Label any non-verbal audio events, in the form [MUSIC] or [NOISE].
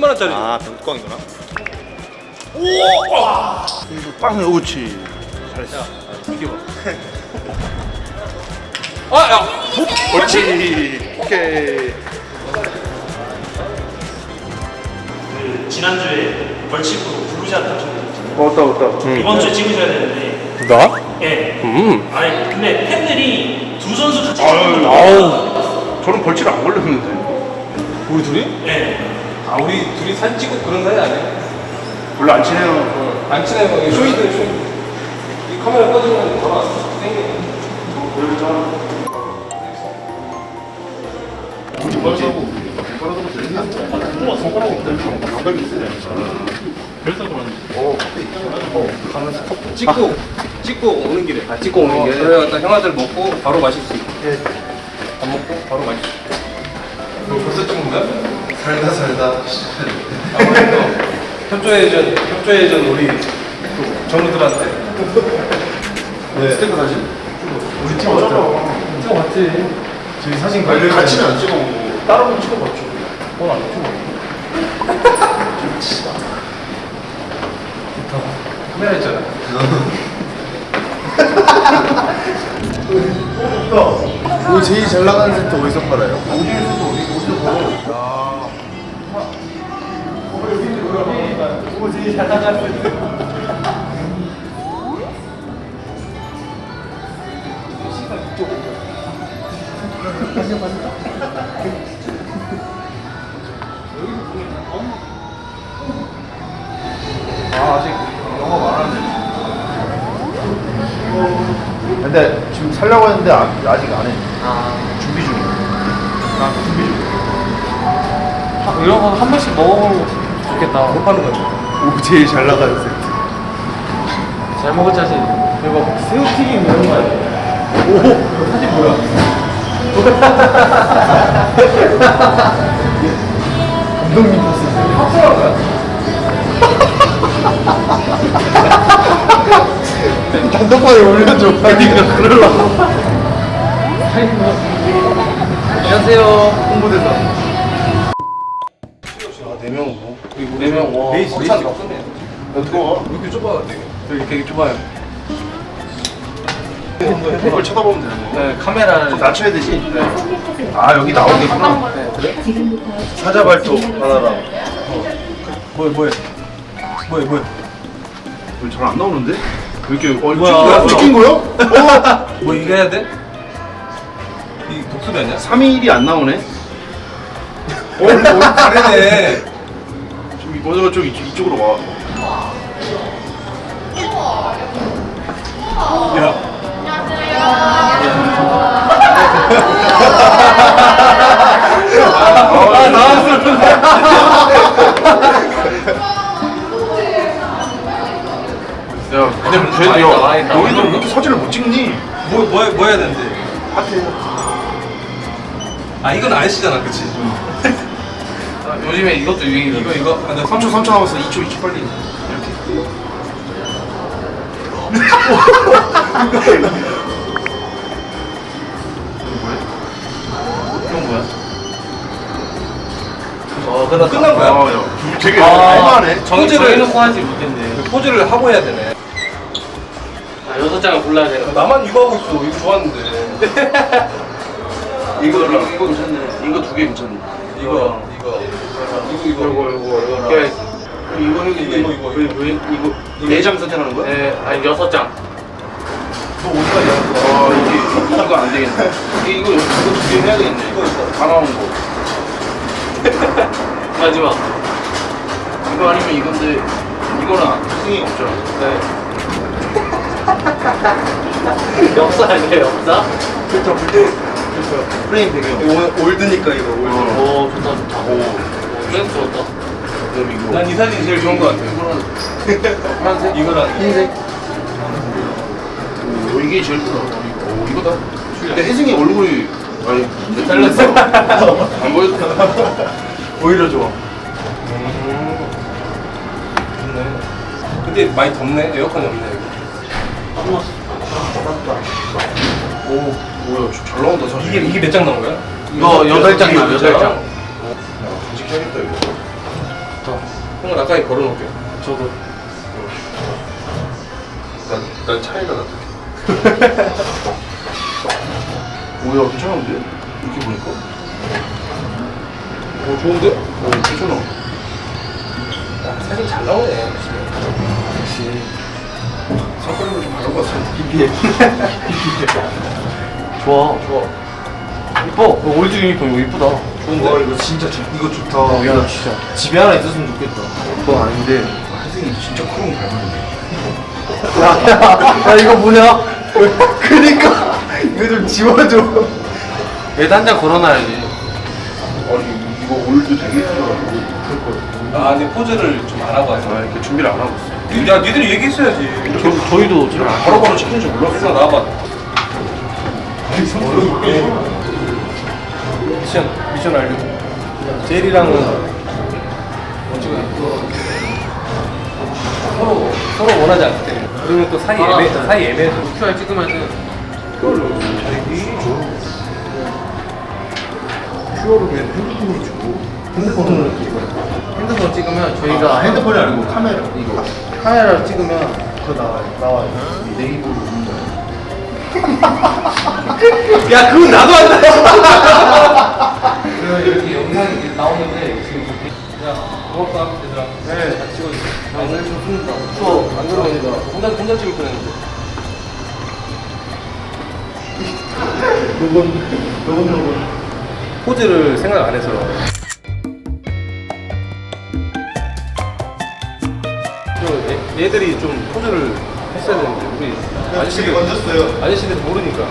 10만 원짜리. 아 병뚜껑이구나 빵 그렇지 비켜봐. 아, 야. 그렇지 오케이 지난주에 벌칙으로 블루샷 하셨는데 왔다 왔다 이번 주에 찍으셔야 되는데 나? 예. 음. 아니 근데 팬들이 두 선수 같이 아유, 찍는 거 아우 저는 벌칙 안 걸렸는데 우리 둘이? 예. 아, 우리 둘이 사진 찍고 그런 사이 아니야? 별로 안 친해요 안 친해요. 쇼윈도, 쇼윈도. 이 카메라 꺼지면 바로 땡겨. 찍고 찍고 오는 길에 아 찍고 오는 길에 그래 갖다 형아들 먹고 바로 마실 수 있게 밥 먹고 바로 마실 수 있게 너 벌써 찍는 거야? 살다 살다. 아무래도 협조해준 협조해준 우리 그 전우들한테 네. 스태프 사진? 우리 팀 어때요? 찍어봤지. 저희 사진 관리 같이는 안 찍어보고 따로 찍어봤죠. 넌안 찍어. 카메라 있잖아. 오늘 제일 잘 나가는 세트 어디서 팔아요? 아 아직 영어 말하는데 근데 지금 살려고 했는데 아, 아직 안 해. 준비 중이야. 아 준비 중 이런 거한 번씩 먹어보고 좋겠다 못 파는 거지 오 제일 잘 나가는 세트. 잘 먹을 자신 이거 새우튀김 이런 거 아니야? 오 이거 사진 뭐야? 감독님 봤어요. 합성한 거야? 단독방에 올려줘. 아니가 그러려고. 안녕하세요 홍보대사. 아네명 뭐? 그리고 4명 와 레이스. 막 끝내 어떻게 와? 왜 이렇게 좁아 되게 되게 되게 좁아요 이걸 쳐다보면 되는 네 카메라를 낮춰야 되지? 네. 아 여기 나오겠구나. 네, 그래? 사자발톱 하나랑. 뭐야 뭐야 뭐야 뭐야 잘안 나오는데? 왜 이렇게 어, 뭐야? 찍힌 거야? 찍힌 거야? 어? 뭐 이거 해야 돼? 이 독수리 아니야? 3일이 안 나오네 오, 오 다르네 좀 먼저 좀 이쪽, 이쪽으로 와 야 아, 나왔어. 야, 근데 쟤, 많이 야. 너희들 왜 이렇게 사진을 못 찍니? 뭐, 뭐, 해- 뭐 해야 되는데? 아, 이건 아저씨잖아, 그치? [LAUGHS] 아, 요즘에 이것도 유행이잖아. 이거, 이거. 아, 근데 3초 3초 남았어 2초 2초 빨리 이건 뭐야? 어, 끝났다. 끝난 거야? 아, 야, 되게 아, 할만해 정, 정해놓고 하지 못했네. 그 포즈를 하고 해야 되네. 아, 여섯 장을 골라야 돼. 나만 이거 하고 있어. 이거 좋았는데. 이거 [LAUGHS] 이거, 이거 괜찮네 이거 두 개 괜찮네 이거, 이거. 이거, 이거. 이거, 이거, 이거. 이거 이거, 이거, 이거. 이거 네장 선택하는 거야? 네, 아니, 여섯 장. 너 어디가 아 이게 이거 안 되겠네 이거 이거 두개 해야 되겠네 이거 다 나온 거 마지막. 이거 아니면 이건데 이거는 승이 없잖아 네. 역사 아니에요, 역사? 그렇죠 그렇죠 프레임 오, old니까 이거 old. 오, 좋다, 좋다. 오, 센스 좋다. 그럼 이거 난 이 사진이 제일 좋은 것 같아. 파란색? 이거랑 흰색 오 이게 제일 크다 오 이거다 근데 혜승이 얼굴이 아니 잘렸어. [LAUGHS] 안 보여도 오히려 좋아. 좋네. 근데 많이 덥네. 에어컨이 없네. 여기. 오 뭐야 저- 잘 나온다 사진 이게 이게 몇 장 나온 거야? 이거 여덟 장 이게 나와요, 여덟 여덟 장. 장. 간직해야겠다 이거 가까이 걸어놓을게요. 저도. 난, 난 차이가 나. 오야 [LAUGHS] 괜찮은데? 이렇게 보니까. 오, 좋은데? 오 괜찮아. 야, 사진 잘 나오네. 역시. 선크림을 좀 발라봤어. BPM. [LAUGHS] [LAUGHS] 좋아. 좋아. 이뻐. 어, old 유니폼 이거 이쁘다. 좋은데? 와 이거 진짜 좋- 이거 좋다. 어, 야 진짜 집에 하나 있었으면 좋겠다. 그건 아닌데. 선생님 진짜 크롱 닮았네. 야, 야, 야 이거 뭐냐? 그니까 이거 좀 지워줘. 얘도 한장 걸어놔야지. 아니, 이거 old 되게 크더라고. 아, 근데 포즈를 좀안 하고 와서. 아 이렇게 준비를 안 하고 있어. 야, 니들이 얘기했어야지. 저, 저희도 지금 안 바로 바로 시키는 줄 몰랐어. 일로 나와봐. 미션, 미션 알려. 제일이랑은 어찌가 서로 서로 원하지 않을 때. 그러면 또 사이 애매 사이 애매해서 QR 찍으면은 큐어로 왜 핸드폰으로 주고. 핸드폰으로 찍어요. 핸드폰 찍으면 저희가 핸드폰이 아니고 카메라. 이거 카메라로 찍으면 그거 나와요. 나와요. 네이버로. 야, 그건 나도 한다. 그래서 이렇게 영상이 이렇게 나오는데 지금 야, 고맙다, 얘들아. 네. 같이 찍어줘. 아, 오늘 좀 춥다. 추워. 안 그러니까 혼자 혼자 찍을 뻔했는데. 요건 요건 요건. 포즈를 생각 안 해서. 얘들이 좀 포즈를 했어야 되는데 우리 아저씨들 던졌어요. 아저씨들 모르니까.